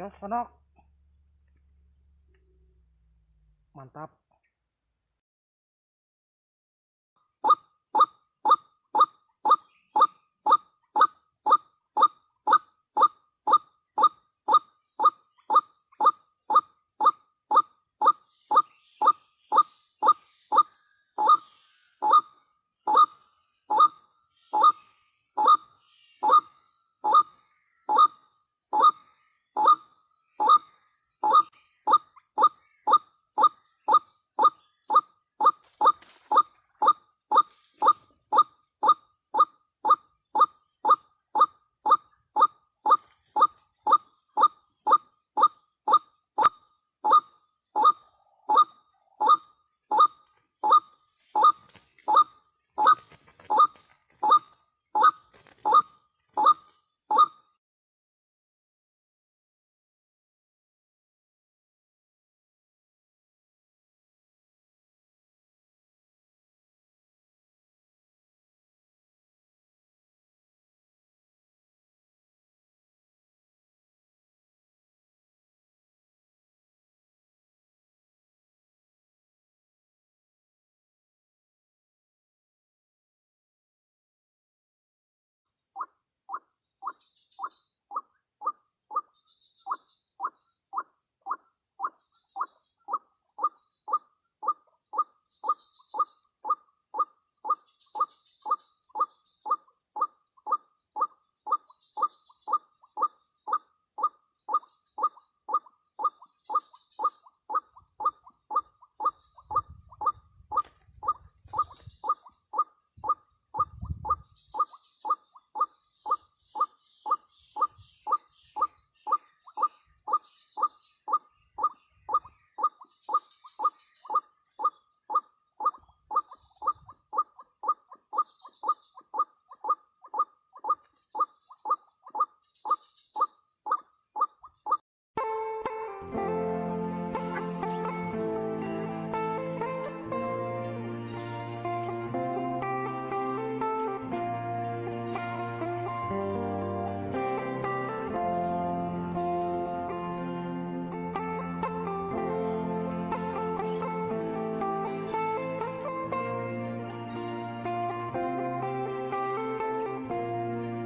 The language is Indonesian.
gas ponok mantap.